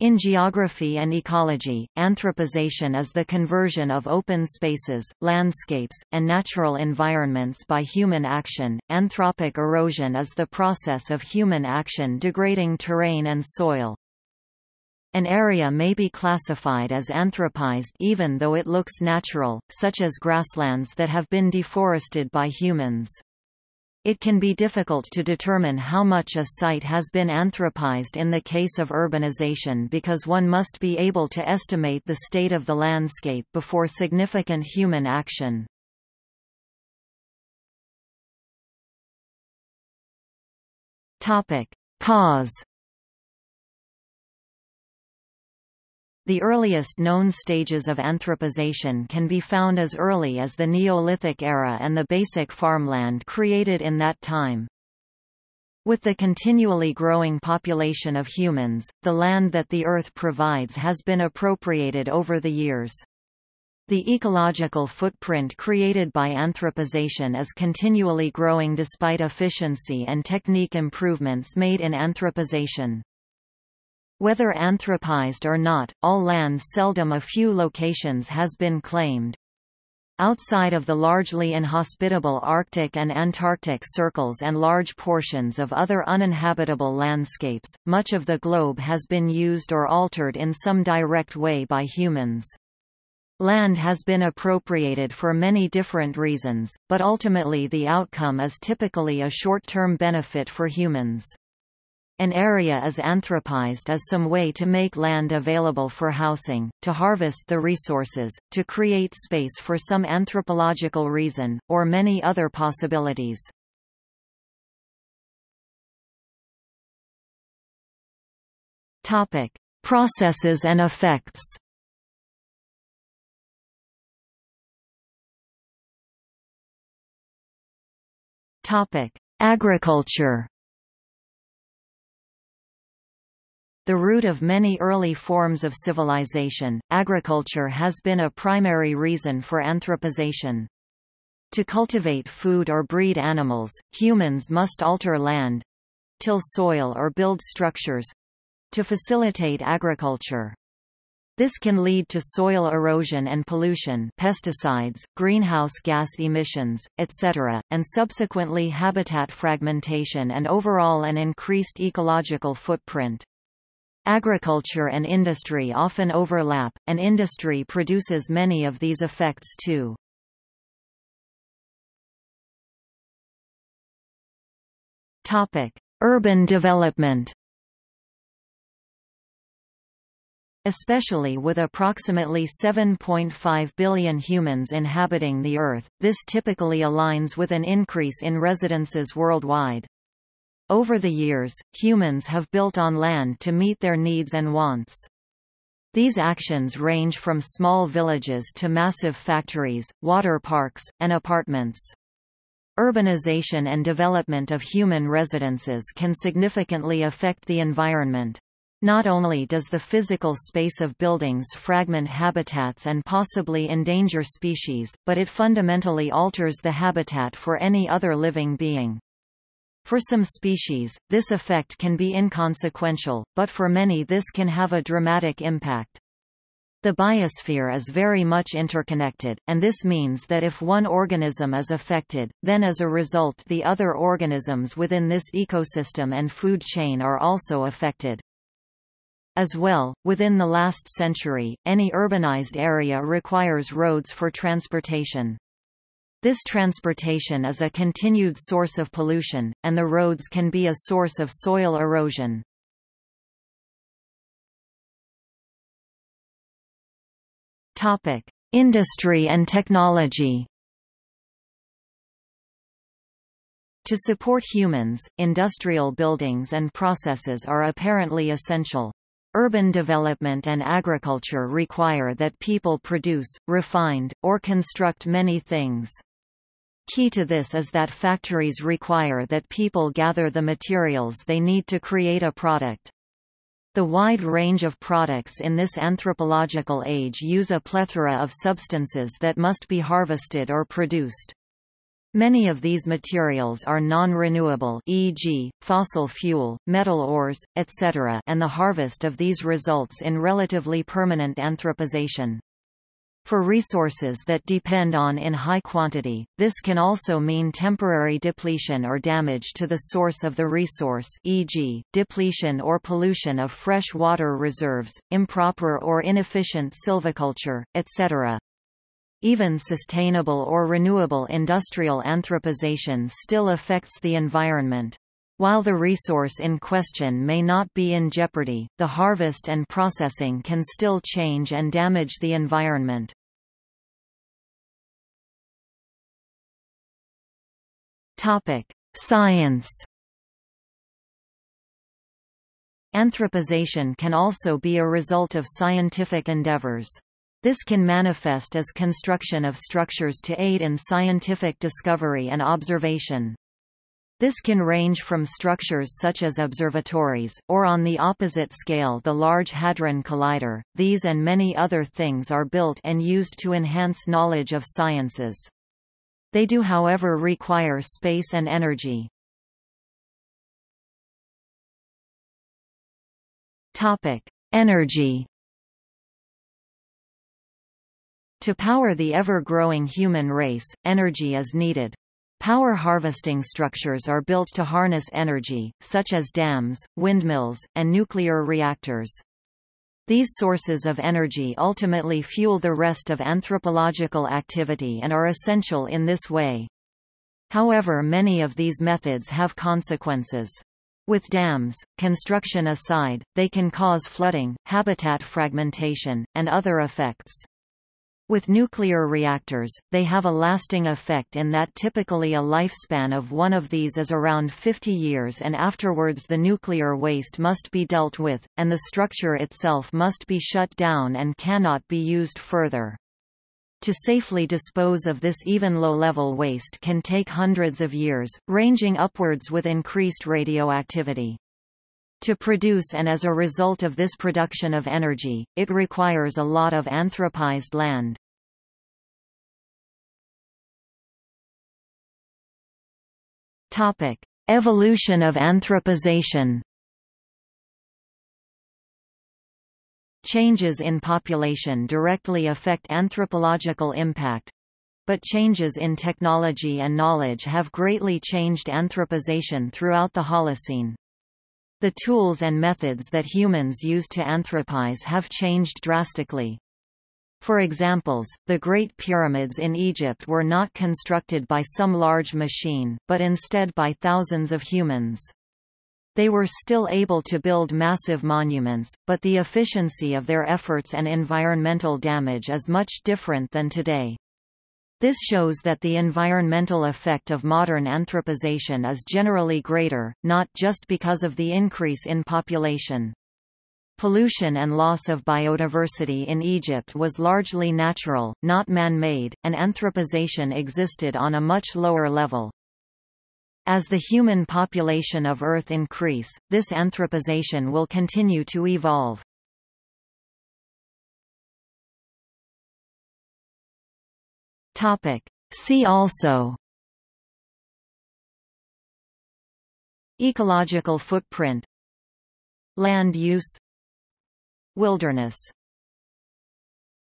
In geography and ecology, anthropization is the conversion of open spaces, landscapes, and natural environments by human action. Anthropic erosion is the process of human action degrading terrain and soil. An area may be classified as anthropized even though it looks natural, such as grasslands that have been deforested by humans. It can be difficult to determine how much a site has been anthropized in the case of urbanization because one must be able to estimate the state of the landscape before significant human action. Cause The earliest known stages of anthropization can be found as early as the Neolithic era and the basic farmland created in that time. With the continually growing population of humans, the land that the Earth provides has been appropriated over the years. The ecological footprint created by anthropization is continually growing despite efficiency and technique improvements made in anthropization. Whether anthropized or not, all land seldom a few locations has been claimed. Outside of the largely inhospitable Arctic and Antarctic circles and large portions of other uninhabitable landscapes, much of the globe has been used or altered in some direct way by humans. Land has been appropriated for many different reasons, but ultimately the outcome is typically a short-term benefit for humans. An area is anthropized as some way to make land available for housing, to harvest the resources, to create space for some anthropological reason, or many other possibilities. Topic: Processes and effects. Topic: Agriculture. The root of many early forms of civilization, agriculture has been a primary reason for anthropization. To cultivate food or breed animals, humans must alter land till soil or build structures to facilitate agriculture. This can lead to soil erosion and pollution pesticides, greenhouse gas emissions, etc., and subsequently habitat fragmentation and overall an increased ecological footprint. Agriculture and industry often overlap, and industry produces many of these effects too. Urban development Especially with approximately 7.5 billion humans inhabiting the Earth, this typically aligns with an increase in residences worldwide. Over the years, humans have built on land to meet their needs and wants. These actions range from small villages to massive factories, water parks, and apartments. Urbanization and development of human residences can significantly affect the environment. Not only does the physical space of buildings fragment habitats and possibly endanger species, but it fundamentally alters the habitat for any other living being. For some species, this effect can be inconsequential, but for many this can have a dramatic impact. The biosphere is very much interconnected, and this means that if one organism is affected, then as a result the other organisms within this ecosystem and food chain are also affected. As well, within the last century, any urbanized area requires roads for transportation. This transportation is a continued source of pollution, and the roads can be a source of soil erosion. Topic: Industry and technology. To support humans, industrial buildings and processes are apparently essential. Urban development and agriculture require that people produce, refined, or construct many things. Key to this is that factories require that people gather the materials they need to create a product. The wide range of products in this anthropological age use a plethora of substances that must be harvested or produced. Many of these materials are non-renewable e.g., fossil fuel, metal ores, etc. and the harvest of these results in relatively permanent anthropization. For resources that depend on in high quantity, this can also mean temporary depletion or damage to the source of the resource e.g., depletion or pollution of fresh water reserves, improper or inefficient silviculture, etc. Even sustainable or renewable industrial anthropization still affects the environment. While the resource in question may not be in jeopardy, the harvest and processing can still change and damage the environment. Topic: Science. Anthropization can also be a result of scientific endeavors. This can manifest as construction of structures to aid in scientific discovery and observation. This can range from structures such as observatories, or on the opposite scale the Large Hadron Collider. These and many other things are built and used to enhance knowledge of sciences. They do however require space and energy. Energy To power the ever-growing human race, energy is needed. Power harvesting structures are built to harness energy, such as dams, windmills, and nuclear reactors. These sources of energy ultimately fuel the rest of anthropological activity and are essential in this way. However many of these methods have consequences. With dams, construction aside, they can cause flooding, habitat fragmentation, and other effects. With nuclear reactors, they have a lasting effect in that typically a lifespan of one of these is around 50 years and afterwards the nuclear waste must be dealt with, and the structure itself must be shut down and cannot be used further. To safely dispose of this even low-level waste can take hundreds of years, ranging upwards with increased radioactivity. To produce and as a result of this production of energy, it requires a lot of anthropized land. Topic: Evolution of anthropization. Changes in population directly affect anthropological impact, but changes in technology and knowledge have greatly changed anthropization throughout the Holocene. The tools and methods that humans use to anthropize have changed drastically. For examples, the Great Pyramids in Egypt were not constructed by some large machine, but instead by thousands of humans. They were still able to build massive monuments, but the efficiency of their efforts and environmental damage is much different than today. This shows that the environmental effect of modern anthropization is generally greater, not just because of the increase in population. Pollution and loss of biodiversity in Egypt was largely natural, not man-made, and anthropization existed on a much lower level. As the human population of Earth increase, this anthropization will continue to evolve. Topic. See also. Ecological footprint. Land use. Wilderness